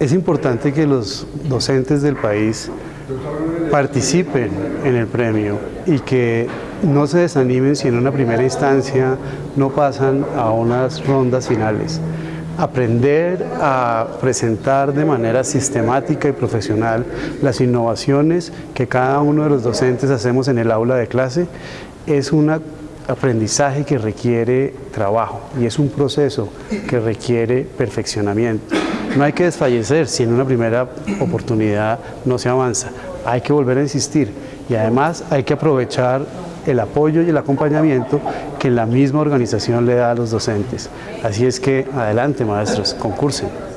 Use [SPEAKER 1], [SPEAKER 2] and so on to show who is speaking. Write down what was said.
[SPEAKER 1] Es importante que los docentes del país participen en el premio y que no se desanimen si en una primera instancia no pasan a unas rondas finales. Aprender a presentar de manera sistemática y profesional las innovaciones que cada uno de los docentes hacemos en el aula de clase es un aprendizaje que requiere trabajo y es un proceso que requiere perfeccionamiento. No hay que desfallecer si en una primera oportunidad no se avanza, hay que volver a insistir y además hay que aprovechar el apoyo y el acompañamiento que la misma organización le da a los docentes. Así es que adelante maestros, concursen.